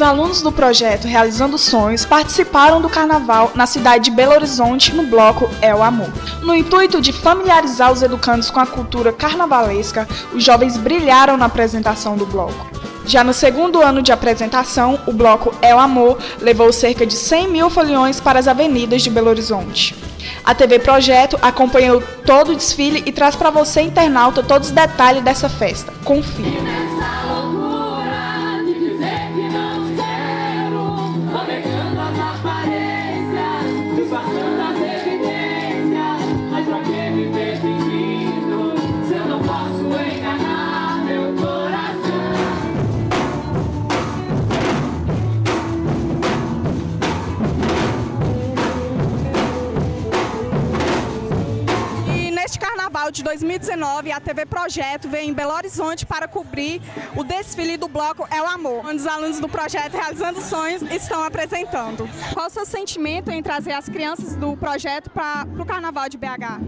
Os alunos do projeto Realizando Sonhos participaram do carnaval na cidade de Belo Horizonte no bloco É o Amor. No intuito de familiarizar os educandos com a cultura carnavalesca, os jovens brilharam na apresentação do bloco. Já no segundo ano de apresentação, o bloco É o Amor levou cerca de 100 mil foliões para as avenidas de Belo Horizonte. A TV Projeto acompanhou todo o desfile e traz para você, internauta, todos os detalhes dessa festa. Confira. Carnaval de 2019, a TV Projeto vem em Belo Horizonte para cobrir o desfile do bloco É o Amor, onde os alunos do projeto Realizando Sonhos estão apresentando. Qual o seu sentimento em trazer as crianças do projeto para o Carnaval de BH?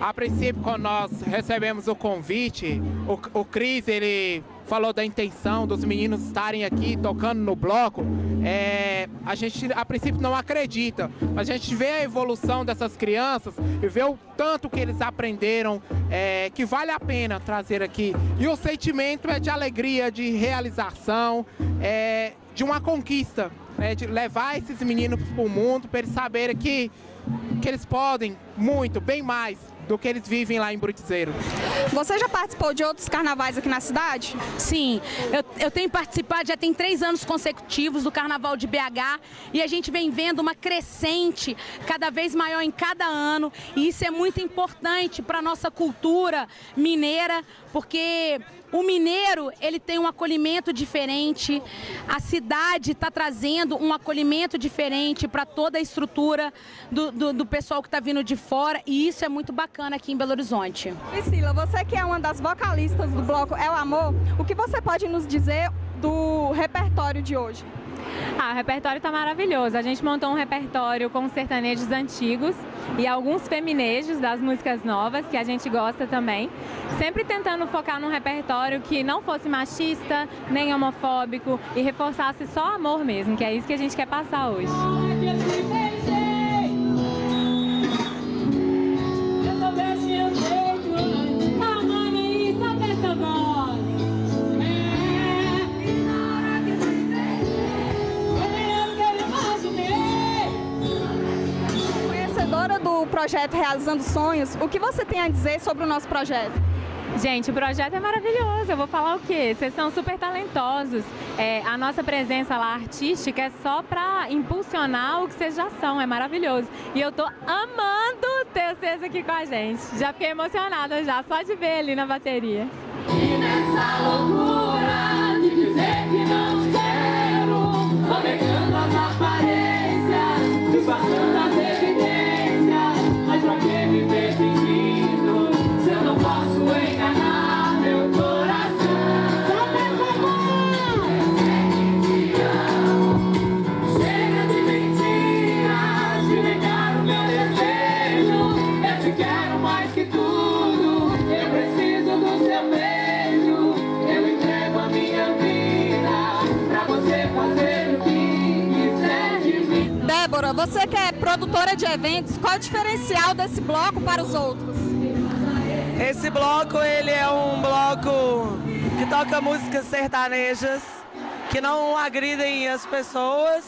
A princípio, quando nós recebemos o convite, o, o Cris, ele falou da intenção dos meninos estarem aqui tocando no bloco, é, a gente a princípio não acredita, mas a gente vê a evolução dessas crianças e vê o tanto que eles aprenderam, é, que vale a pena trazer aqui. E o sentimento é de alegria, de realização, é, de uma conquista, né, de levar esses meninos para o mundo, para eles saberem que, que eles podem muito, bem mais, do que eles vivem lá em Brutizeiro. Você já participou de outros carnavais aqui na cidade? Sim, eu, eu tenho participado, já tem três anos consecutivos do Carnaval de BH e a gente vem vendo uma crescente cada vez maior em cada ano e isso é muito importante para a nossa cultura mineira, porque o mineiro, ele tem um acolhimento diferente, a cidade está trazendo um acolhimento diferente para toda a estrutura do, do, do pessoal que está vindo de fora e isso é muito bacana aqui em Belo Horizonte. Priscila, você que é uma das vocalistas do bloco É o Amor, o que você pode nos dizer do repertório de hoje? Ah, o repertório está maravilhoso. A gente montou um repertório com sertanejos antigos e alguns feminejos das músicas novas, que a gente gosta também. Sempre tentando focar num repertório que não fosse machista, nem homofóbico e reforçasse só amor mesmo, que é isso que a gente quer passar hoje. Projeto Realizando Sonhos, o que você tem a dizer sobre o nosso projeto? Gente, o projeto é maravilhoso. Eu vou falar o quê? Vocês são super talentosos. É, a nossa presença lá artística é só para impulsionar o que vocês já são. É maravilhoso. E eu tô amando ter vocês aqui com a gente. Já fiquei emocionada já, só de ver ali na bateria. E nessa loucura você que é produtora de eventos, qual é o diferencial desse bloco para os outros? Esse bloco, ele é um bloco que toca músicas sertanejas, que não agridem as pessoas,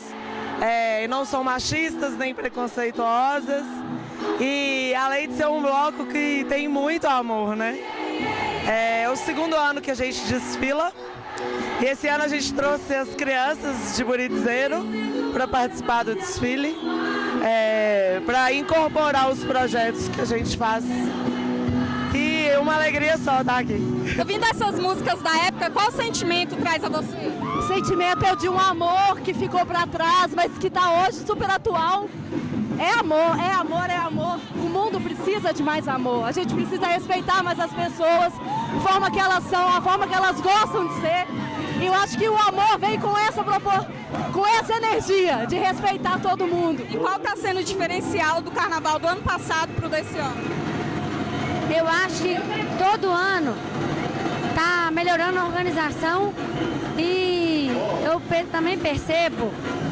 é, não são machistas nem preconceituosas. E além de ser um bloco que tem muito amor, né? É o segundo ano que a gente desfila. E esse ano a gente trouxe as crianças de Buritizeiro para participar do desfile, é, para incorporar os projetos que a gente faz. E uma alegria só estar aqui. Ouvindo essas músicas da época, qual sentimento traz a você? O sentimento é de um amor que ficou para trás, mas que está hoje super atual. É amor, é amor, é amor. O mundo precisa de mais amor. A gente precisa respeitar mais as pessoas, a forma que elas são, a forma que elas gostam de ser. E eu acho que o amor vem com essa propor... com essa energia de respeitar todo mundo. E qual está sendo o diferencial do carnaval do ano passado para o desse ano? Eu acho que todo ano está melhorando a organização e eu também percebo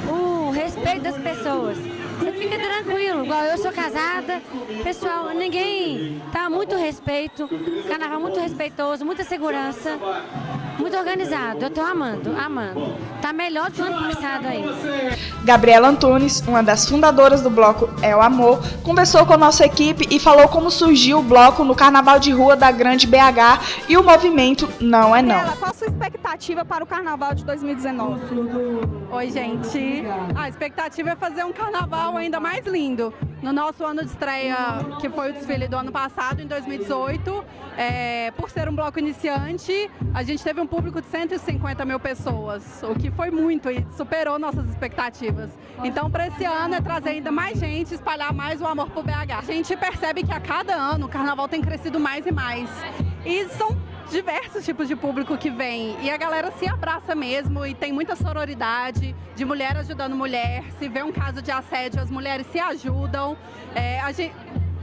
o respeito das pessoas. Você fica tranquilo, igual eu sou casada, pessoal, ninguém tá muito respeito, carnaval muito respeitoso, muita segurança, muito organizado. Eu tô amando, amando. Tá melhor do ano passado aí. Gabriela Antunes, uma das fundadoras do bloco É o Amor, conversou com a nossa equipe e falou como surgiu o bloco no Carnaval de Rua da Grande BH e o movimento Não é Não. Gabriela, qual a sua expectativa para o Carnaval de 2019? Oi, gente. A expectativa é fazer um carnaval ainda mais lindo. No nosso ano de estreia, que foi o desfile do ano passado, em 2018, é, por ser um bloco iniciante, a gente teve um público de 150 mil pessoas, o que foi muito e superou nossas expectativas. Então, para esse ano, é trazer ainda mais gente, espalhar mais o amor por BH. A gente percebe que a cada ano o carnaval tem crescido mais e mais. E são diversos tipos de público que vem e a galera se abraça mesmo e tem muita sororidade de mulher ajudando mulher. Se vê um caso de assédio, as mulheres se ajudam. É, a gente,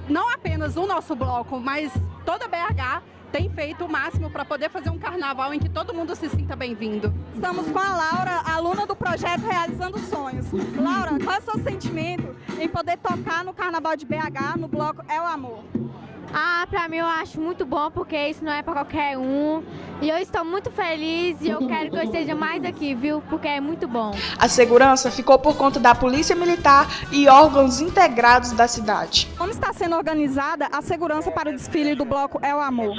não apenas o nosso bloco, mas toda BH tem feito o máximo para poder fazer um carnaval em que todo mundo se sinta bem-vindo. Estamos com a Laura, aluna do projeto Realizando Sonhos. Laura, qual é o seu sentimento em poder tocar no Carnaval de BH, no bloco É o Amor? Ah, pra mim eu acho muito bom porque isso não é pra qualquer um. E eu estou muito feliz e eu quero que eu esteja mais aqui, viu? Porque é muito bom. A segurança ficou por conta da Polícia Militar e órgãos integrados da cidade. Como está sendo organizada a segurança para o desfile do bloco É o Amor?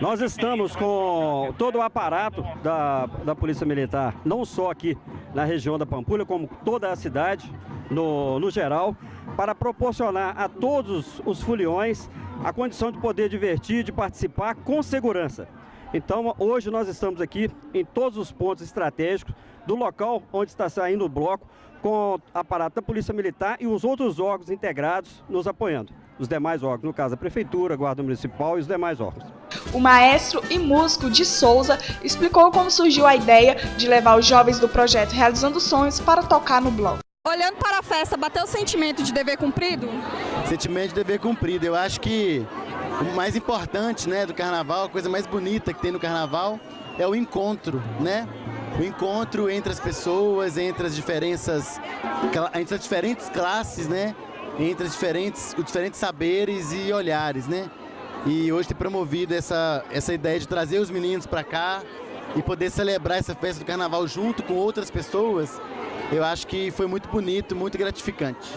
Nós estamos com todo o aparato da, da Polícia Militar, não só aqui na região da Pampulha, como toda a cidade, no, no geral, para proporcionar a todos os foliões a condição de poder divertir, de participar com segurança. Então, hoje nós estamos aqui em todos os pontos estratégicos do local onde está saindo o bloco, com aparato da Polícia Militar e os outros órgãos integrados nos apoiando. Os demais órgãos, no caso a Prefeitura, a Guarda Municipal e os demais órgãos. O maestro e músico de Souza explicou como surgiu a ideia de levar os jovens do projeto Realizando Sonhos para tocar no bloco. Olhando para a festa, bateu o sentimento de dever cumprido? Sentimento de dever cumprido. Eu acho que o mais importante né, do carnaval, a coisa mais bonita que tem no carnaval é o encontro, né? O encontro entre as pessoas, entre as diferenças, entre as diferentes classes, né? Entre as diferentes, os diferentes saberes e olhares, né? E hoje ter promovido essa, essa ideia de trazer os meninos para cá e poder celebrar essa festa do carnaval junto com outras pessoas, eu acho que foi muito bonito, muito gratificante.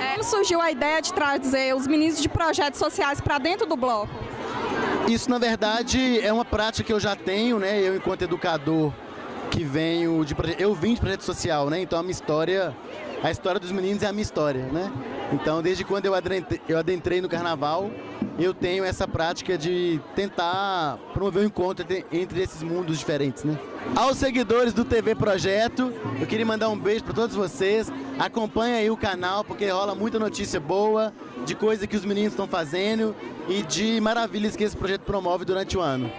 É, surgiu a ideia de trazer os meninos de projetos sociais para dentro do bloco? Isso, na verdade, é uma prática que eu já tenho, né? Eu, enquanto educador, que venho de eu vim de projeto social, né? Então a minha história, a história dos meninos é a minha história, né? Então desde quando eu adentrei, eu adentrei no carnaval, eu tenho essa prática de tentar promover um encontro entre esses mundos diferentes, né? Aos seguidores do TV Projeto, eu queria mandar um beijo para todos vocês. Acompanhe aí o canal porque rola muita notícia boa de coisa que os meninos estão fazendo e de maravilhas que esse projeto promove durante o ano.